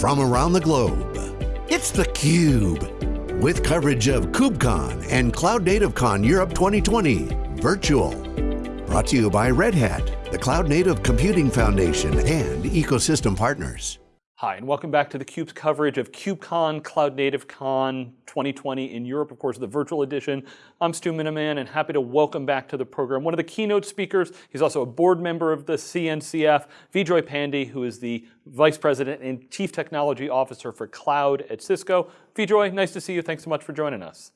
from around the globe. It's theCUBE, with coverage of KubeCon and Cloud Native Con Europe 2020, virtual. Brought to you by Red Hat, the Cloud Native Computing Foundation, and ecosystem partners. Hi, and welcome back to theCUBE's coverage of KubeCon, Cloud Native Con 2020 in Europe, of course, the virtual edition. I'm Stu Miniman, and happy to welcome back to the program one of the keynote speakers. He's also a board member of the CNCF, Vijoy Pandey, who is the Vice President and Chief Technology Officer for Cloud at Cisco. Vijoy, nice to see you. Thanks so much for joining us.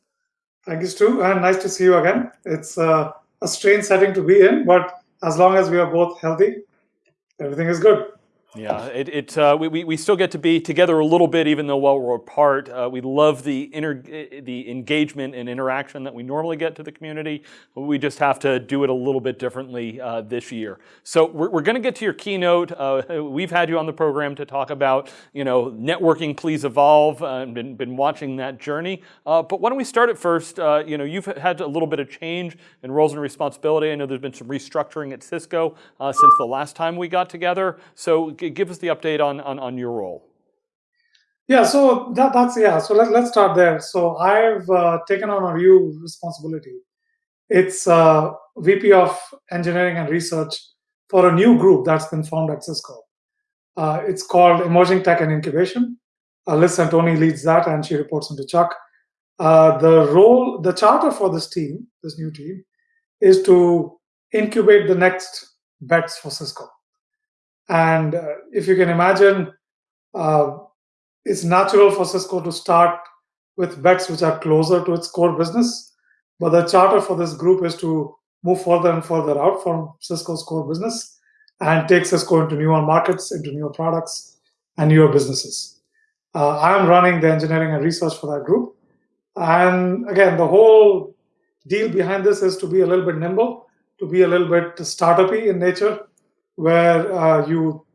Thank you, Stu, and nice to see you again. It's uh, a strange setting to be in, but as long as we are both healthy, everything is good. Yeah, it, it uh, we, we still get to be together a little bit, even though while we're apart. Uh, we love the inter, the engagement and interaction that we normally get to the community. We just have to do it a little bit differently uh, this year. So we're, we're going to get to your keynote. Uh, we've had you on the program to talk about, you know, networking, please evolve, uh, and been, been watching that journey. Uh, but why don't we start at first? you know, you've had a little bit of change in roles and responsibility. I know there's been some restructuring at Cisco since the last time we got together. So give us the update on, on, on your role. Yeah, so that, that's, yeah, so let, let's start there. So I've uh, taken on a new responsibility. It's uh, VP of Engineering and Research for a new group that's been formed at Cisco. Uh, it's called Emerging Tech and Incubation. Liz Centoni leads that and she reports into Chuck. Uh, the role, the charter for this team, this new team, is to incubate the next bets for Cisco. And uh, if you can imagine, uh, it's natural for Cisco to start with bets which are closer to its core business. But the charter for this group is to move further and further out from Cisco's core business and take Cisco into newer markets, into newer products, and newer businesses. Uh, I'm running the engineering and research for that group. And again, the whole deal behind this is to be a little bit nimble, to be a little bit startup-y in nature, where uh, you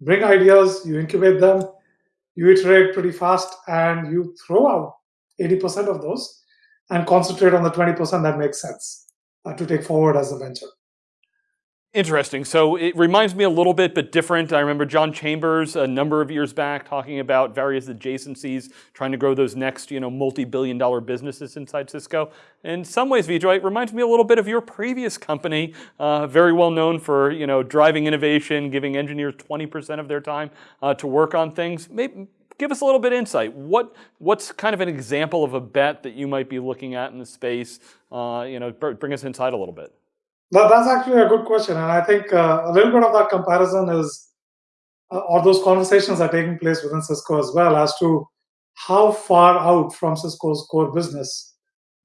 bring ideas, you incubate them, you iterate pretty fast, and you throw out 80% of those and concentrate on the 20% that makes sense uh, to take forward as a venture. Interesting. So it reminds me a little bit, but different. I remember John Chambers a number of years back talking about various adjacencies, trying to grow those next, you know, multi-billion dollar businesses inside Cisco. In some ways, Vijoy, it reminds me a little bit of your previous company, uh, very well known for, you know, driving innovation, giving engineers 20% of their time uh, to work on things. Maybe, give us a little bit of insight. What, what's kind of an example of a bet that you might be looking at in the space? Uh, you know, bring us inside a little bit. That, that's actually a good question. And I think uh, a little bit of that comparison is, uh, or those conversations are taking place within Cisco as well as to how far out from Cisco's core business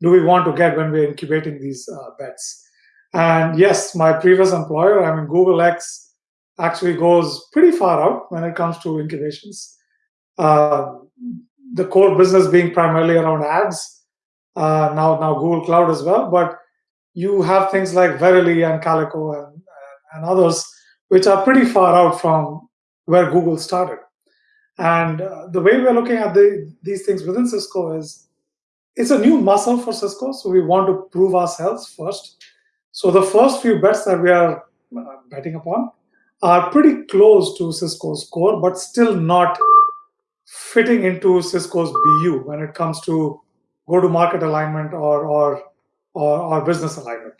do we want to get when we're incubating these uh, bets. And yes, my previous employer, I mean, Google X actually goes pretty far out when it comes to incubations. Uh, the core business being primarily around ads, uh, now now Google Cloud as well, but you have things like Verily and Calico and, and others, which are pretty far out from where Google started. And uh, the way we're looking at the, these things within Cisco is it's a new muscle for Cisco, so we want to prove ourselves first. So the first few bets that we are uh, betting upon are pretty close to Cisco's core, but still not fitting into Cisco's BU when it comes to go-to-market alignment or, or or, or business alignment.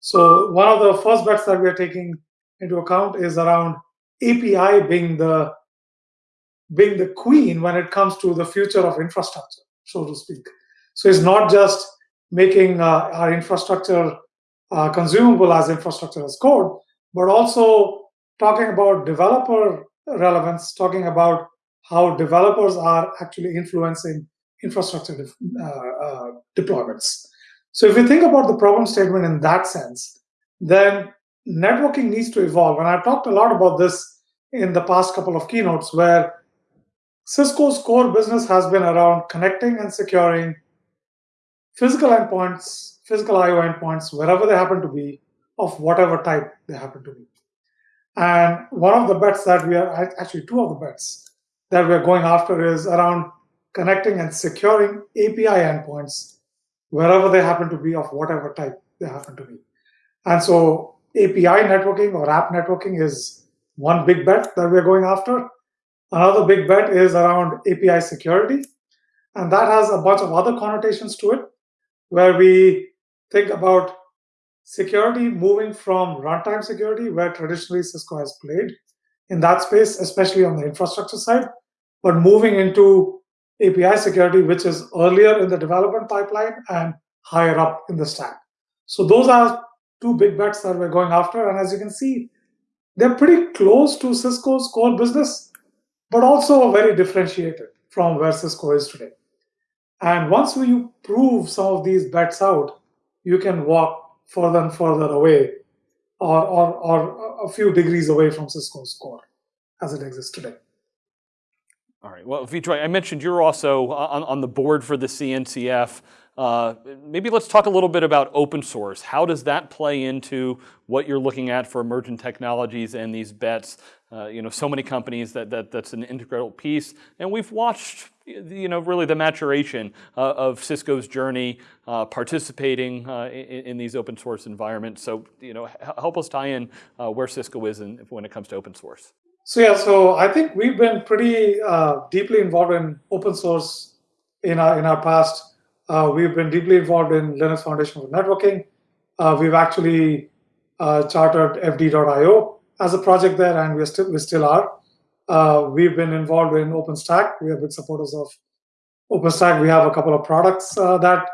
So one of the first bets that we are taking into account is around API being the being the queen when it comes to the future of infrastructure, so to speak. So it's not just making uh, our infrastructure uh, consumable as infrastructure as code, but also talking about developer relevance, talking about how developers are actually influencing infrastructure uh, uh, deployments. So if you think about the problem statement in that sense, then networking needs to evolve. And I've talked a lot about this in the past couple of keynotes where Cisco's core business has been around connecting and securing physical endpoints, physical IO endpoints, wherever they happen to be, of whatever type they happen to be. And one of the bets that we are, actually two of the bets that we're going after is around connecting and securing API endpoints wherever they happen to be of whatever type they happen to be. And so API networking or app networking is one big bet that we're going after. Another big bet is around API security. And that has a bunch of other connotations to it, where we think about security moving from runtime security, where traditionally Cisco has played in that space, especially on the infrastructure side, but moving into API security, which is earlier in the development pipeline and higher up in the stack. So those are two big bets that we're going after. And as you can see, they're pretty close to Cisco's core business, but also very differentiated from where Cisco is today. And once we prove some of these bets out, you can walk further and further away or, or, or a few degrees away from Cisco's core as it exists today. All right. Well, Vijoy, I mentioned you're also on, on the board for the CNCF. Uh, maybe let's talk a little bit about open source. How does that play into what you're looking at for emerging technologies and these bets? Uh, you know, so many companies that, that that's an integral piece, and we've watched, you know, really the maturation uh, of Cisco's journey, uh, participating uh, in, in, these open source environments. So, you know, help us tie in uh, where Cisco is in, when it comes to open source. So yeah, so I think we've been pretty deeply involved in open source in our in our past uh, we've been deeply involved in Linux Foundation for Networking. Uh, we've actually uh, chartered FD.io as a project there, and we still we still are. Uh, we've been involved in OpenStack. We are big supporters of OpenStack. We have a couple of products uh, that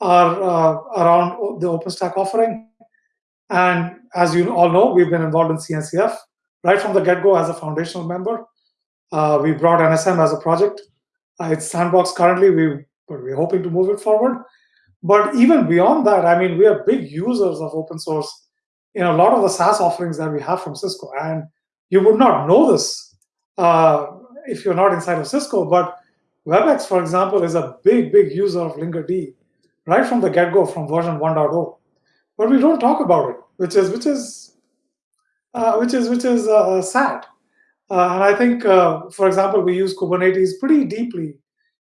are uh, around the OpenStack offering. And as you all know, we've been involved in CNCF right from the get-go as a foundational member. we brought NSM as a project. it's sandbox currently. We but we're hoping to move it forward. But even beyond that, I mean, we are big users of open source in a lot of the SaaS offerings that we have from Cisco. And you would not know this uh, if you're not inside of Cisco, but WebEx, for example, is a big, big user of Linkerd right from the get-go, from version 1.0. But we don't talk about it, which is which is uh, which is which is uh, sad. Uh, and I think, uh, for example, we use Kubernetes pretty deeply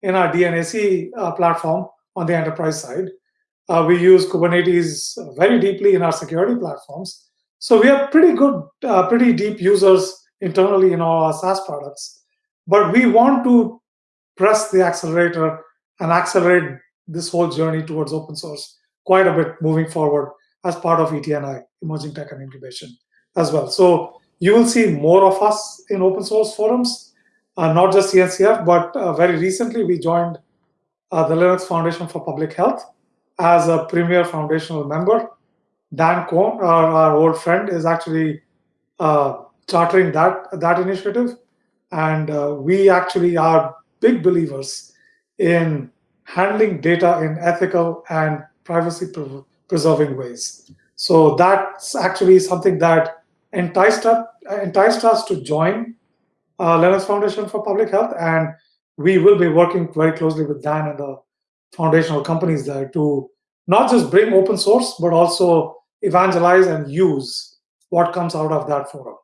in our DNAC uh, platform on the enterprise side. Uh, we use Kubernetes very deeply in our security platforms. So we are pretty good, pretty deep users internally in all our SaaS products. But we want to press the accelerator and accelerate this whole journey towards open source quite a bit moving forward as part of ETNI, Emerging Tech and Incubation, as well. So you will see more of us in open source forums uh, not just CNCF, but uh, very recently we joined uh, the Linux Foundation for Public Health as a premier foundational member. Dan Kohn, our, our old friend, is actually uh, chartering that, that initiative. And uh, we actually are big believers in handling data in ethical and privacy pre preserving ways. So that's actually something that enticed enticed us to join uh, Linux Foundation for Public Health, and we will be working very closely with Dan and the foundational companies there to not just bring open source, but also evangelize and use what comes out of that forum.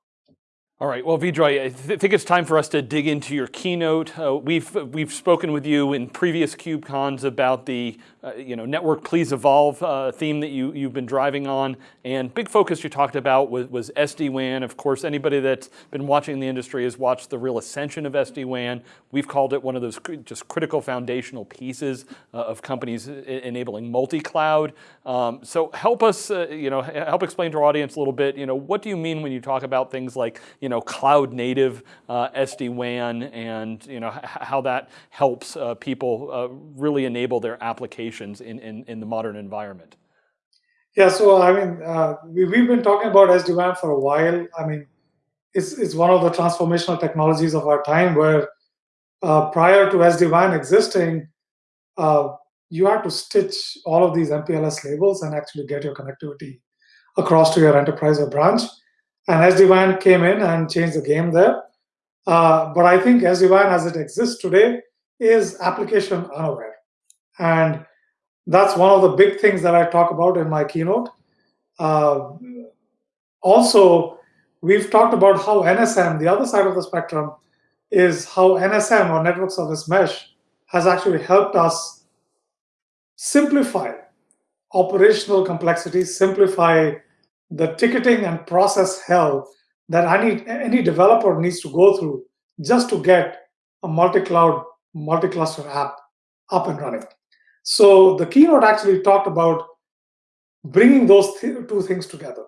All right, well, Vijoy, I th think it's time for us to dig into your keynote. Uh, we've, we've spoken with you in previous KubeCons about the uh, you know, network please evolve uh, theme that you, you've been driving on. And big focus you talked about was, was SD-WAN. Of course, anybody that's been watching the industry has watched the real ascension of SD-WAN. We've called it one of those just critical foundational pieces uh, of companies enabling multi-cloud. Um, so help us, uh, you know, help explain to our audience a little bit, you know, what do you mean when you talk about things like, you know, cloud native uh, SD-WAN and, you know, how that helps people really enable their applications applications in, in, in the modern environment? Yeah, so I mean, uh, we, we've been talking about SD-WAN for a while. I mean, it's, it's one of the transformational technologies of our time where uh, prior to SD-WAN existing, uh, you had to stitch all of these MPLS labels and actually get your connectivity across to your enterprise or branch. And SD-WAN came in and changed the game there. Uh, but I think SD-WAN as it exists today is application unaware. And that's one of the big things that I talk about in my keynote. Uh, also, we've talked about how NSM, the other side of the spectrum, is how NSM or Network Service Mesh has actually helped us simplify operational complexity, simplify the ticketing and process hell that any, any developer needs to go through just to get a multi-cloud, multi-cluster app up and running. So the keynote actually talked about bringing those th two things together,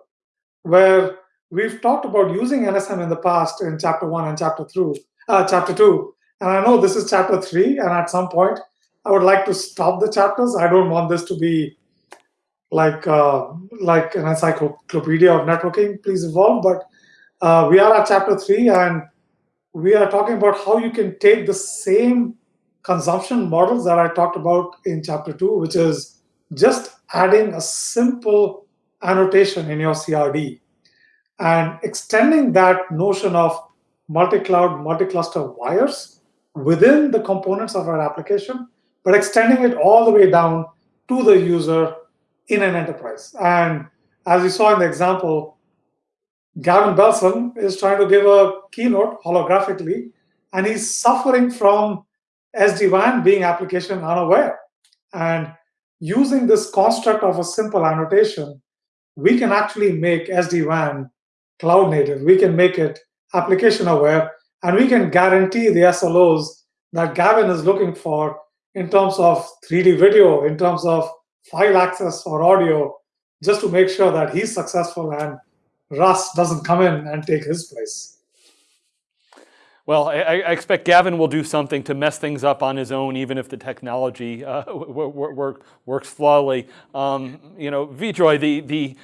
where we've talked about using NSM in the past in chapter one and chapter two, uh, chapter two, and I know this is chapter three, and at some point I would like to stop the chapters. I don't want this to be like uh, like an encyclopedia of networking. Please evolve, but uh, we are at chapter three, and we are talking about how you can take the same consumption models that I talked about in chapter two, which is just adding a simple annotation in your CRD and extending that notion of multi-cloud, multi-cluster wires within the components of our application, but extending it all the way down to the user in an enterprise. And as you saw in the example, Gavin Belson is trying to give a keynote holographically, and he's suffering from SD-WAN being application unaware. And using this construct of a simple annotation, we can actually make SD-WAN cloud native. We can make it application aware, and we can guarantee the SLOs that Gavin is looking for in terms of 3D video, in terms of file access or audio, just to make sure that he's successful and Russ doesn't come in and take his place. Well, I, I, expect Gavin will do something to mess things up on his own, even if the technology uh, work, works flawlessly. Um, you know, Vijoy, the, the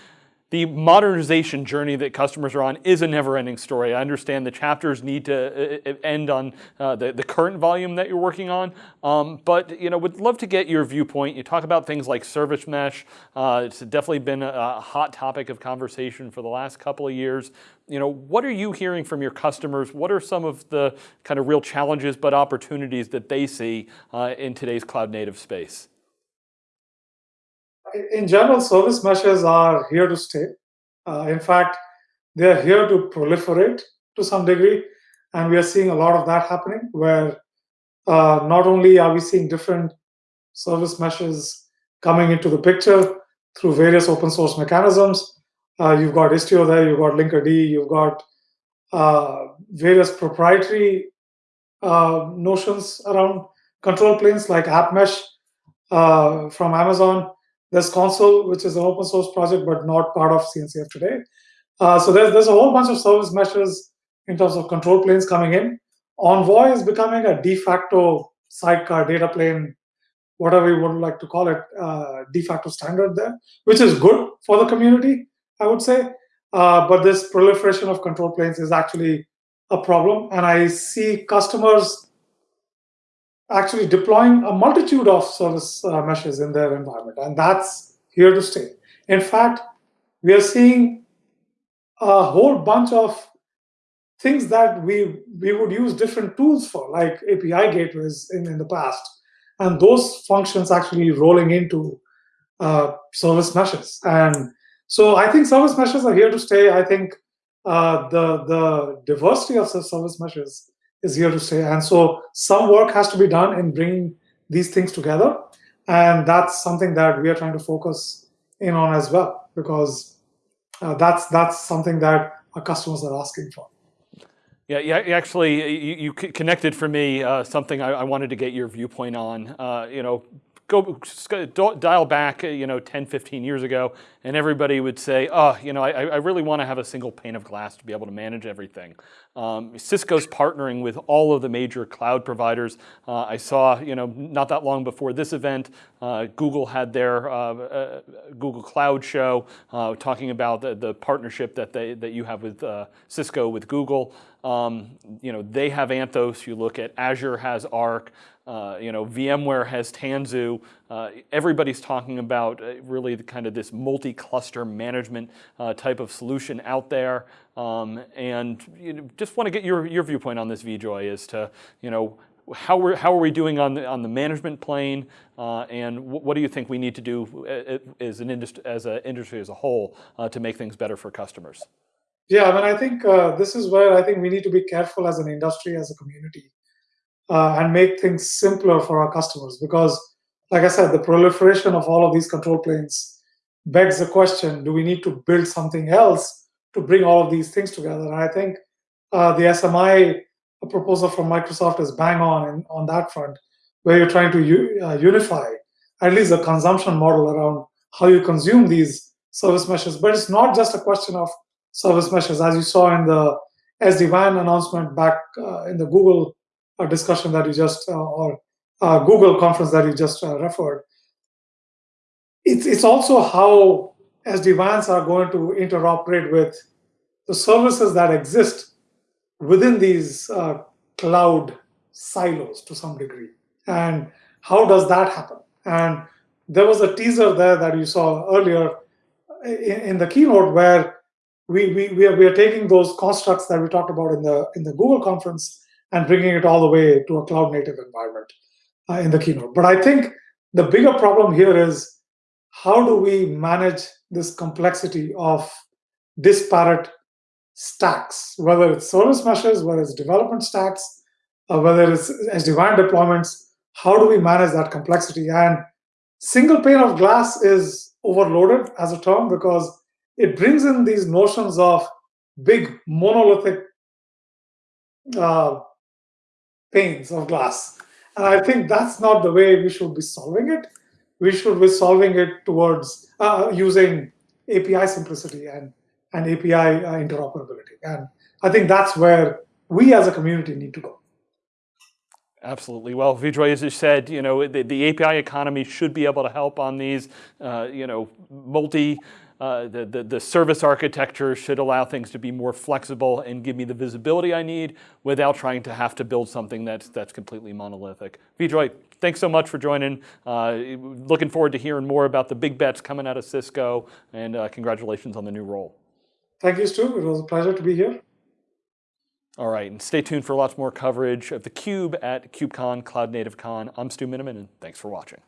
the modernization journey that customers are on is a never-ending story. I understand the chapters need to uh, uh, end on uh, the, the current volume that you're working on, um, but you know, would love to get your viewpoint. You talk about things like service mesh. Uh, it's definitely been a, a, hot topic of conversation for the last couple of years. You know, what are you hearing from your customers? What are some of the kind of real challenges but opportunities that they see uh, in today's cloud native space? In general, service meshes are here to stay. Uh, in fact, they're here to proliferate to some degree. And we are seeing a lot of that happening where uh, not only are we seeing different service meshes coming into the picture through various open source mechanisms. Uh, you've got Istio there, you've got Linkerd, you've got uh, various proprietary uh, notions around control planes like AppMesh uh, from Amazon. There's Consul, which is an open source project, but not part of CNCF today. Uh, so there's, there's a whole bunch of service meshes in terms of control planes coming in. Envoy is becoming a de facto sidecar data plane, whatever you would like to call it, uh, de facto standard there, which is good for the community, I would say. Uh, but this proliferation of control planes is actually a problem. And I see customers actually deploying a multitude of service uh, meshes in their environment, and that's here to stay. In fact, we are seeing a whole bunch of things that we we would use different tools for, like API gateways in, in the past, and those functions actually rolling into uh, service meshes. And so I think service meshes are here to stay. I think uh, the the diversity of service meshes is here to stay. And so some work has to be done in bringing these things together. And that's something that we are trying to focus in on as well, because uh, that's that's something that our customers are asking for. Yeah, yeah actually, you, you connected for me uh, something I, I, wanted to get your viewpoint on. Uh, you know, go dial back, you know, 10, 15 years ago, and everybody would say, oh, you know, I, I really want to have a single pane of glass to be able to manage everything. Um, Cisco's partnering with all of the major cloud providers. Uh, I saw, you know, not that long before this event, uh, Google had their uh, uh Google Cloud show uh, talking about the, the, partnership that they that you have with uh, Cisco with Google. Um, you know, they have Anthos. You look at Azure has Arc. Uh, you know, VMware has Tanzu. Uh, everybody's talking about uh, really the kind of this multi-cluster management uh, type of solution out there. Um, and you know, just want to get your, your viewpoint on this, Vijoy, as to, you know, how, we're, how are we doing on the, on the management plane, uh, and what do you think we need to do as an industry, as an industry as a whole to make things better for customers? Yeah, I mean, I think this is where I think we need to be careful as an industry, as a community, uh, and make things simpler for our customers. Because, like I said, the proliferation of all of these control planes begs the question, do we need to build something else to bring all of these things together? And I think uh, the SMI proposal from Microsoft is bang on in, on that front, where you're trying to uh, unify at least the consumption model around how you consume these service meshes. But it's not just a question of service meshes, as you saw in the SD-WAN announcement back uh, in the Google discussion that you just, uh, or Google conference that you just uh, referred. It's, it's also how SD-WANs are going to interoperate with the services that exist within these uh, cloud silos to some degree. And how does that happen? And there was a teaser there that you saw earlier in, in the keynote where we, we, we, are, we are taking those constructs that we talked about in the, in the Google conference and bringing it all the way to a cloud native environment uh, in the keynote. But I think the bigger problem here is how do we manage this complexity of disparate stacks, whether it's service meshes, whether it's development stacks, uh, whether it's SD-WAN deployments, how do we manage that complexity? And single pane of glass is overloaded as a term because it brings in these notions of big monolithic uh, panes of glass. And I think that's not the way we should be solving it. We should be solving it towards uh, using API simplicity and, and API uh, interoperability. And I think that's where we as a community need to go. Absolutely. Well, Vijoy, as you said, you know, the, the API economy should be able to help on these, uh, you know, multi, uh, the, the, the, service architecture should allow things to be more flexible and give me the visibility I need without trying to have to build something that's, that's completely monolithic. Vijoy, thanks so much for joining. Uh, looking forward to hearing more about the big bets coming out of Cisco and uh, congratulations on the new role. Thank you, Stu. It was a pleasure to be here. All right, and stay tuned for lots more coverage of theCUBE at KubeCon, Cloud Native Con. I'm Stu Miniman, and thanks for watching.